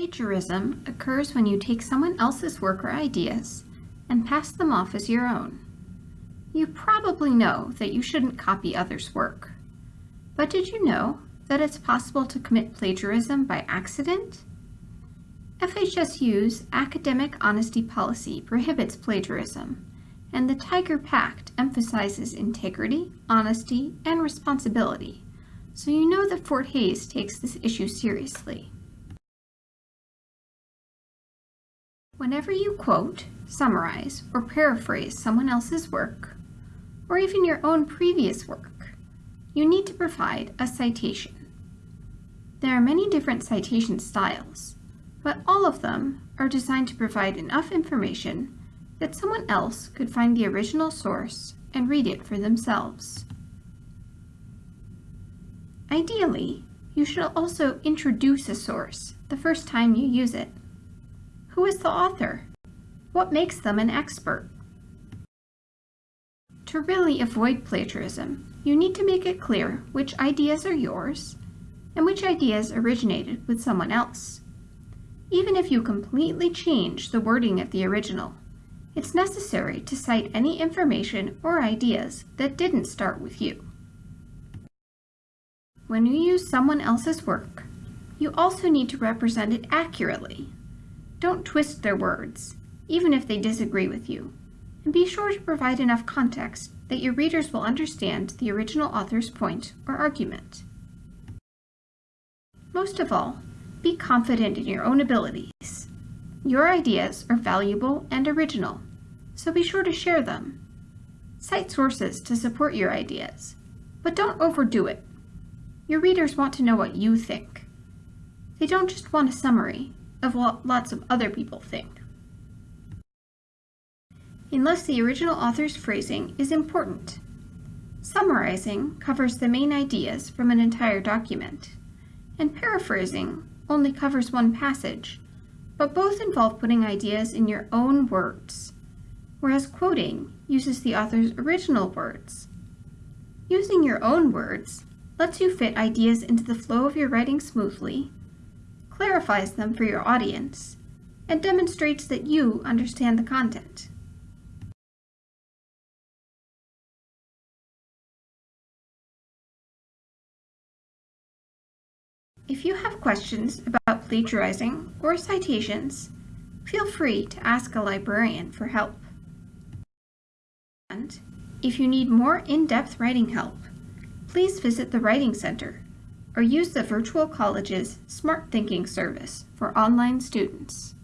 Plagiarism occurs when you take someone else's work or ideas and pass them off as your own. You probably know that you shouldn't copy others' work. But did you know that it's possible to commit plagiarism by accident? FHSU's academic honesty policy prohibits plagiarism, and the Tiger Pact emphasizes integrity, honesty, and responsibility, so you know that Fort Hays takes this issue seriously. Whenever you quote, summarize, or paraphrase someone else's work, or even your own previous work, you need to provide a citation. There are many different citation styles, but all of them are designed to provide enough information that someone else could find the original source and read it for themselves. Ideally, you should also introduce a source the first time you use it. Who is the author? What makes them an expert? To really avoid plagiarism, you need to make it clear which ideas are yours and which ideas originated with someone else. Even if you completely change the wording of the original, it's necessary to cite any information or ideas that didn't start with you. When you use someone else's work, you also need to represent it accurately. Don't twist their words, even if they disagree with you, and be sure to provide enough context that your readers will understand the original author's point or argument. Most of all, be confident in your own abilities. Your ideas are valuable and original, so be sure to share them. Cite sources to support your ideas, but don't overdo it. Your readers want to know what you think. They don't just want a summary of what lots of other people think. Unless the original author's phrasing is important. Summarizing covers the main ideas from an entire document, and paraphrasing only covers one passage, but both involve putting ideas in your own words, whereas quoting uses the author's original words. Using your own words lets you fit ideas into the flow of your writing smoothly, clarifies them for your audience, and demonstrates that you understand the content. If you have questions about plagiarizing or citations, feel free to ask a librarian for help. And if you need more in-depth writing help, please visit the Writing Center or use the Virtual College's Smarthinking service for online students.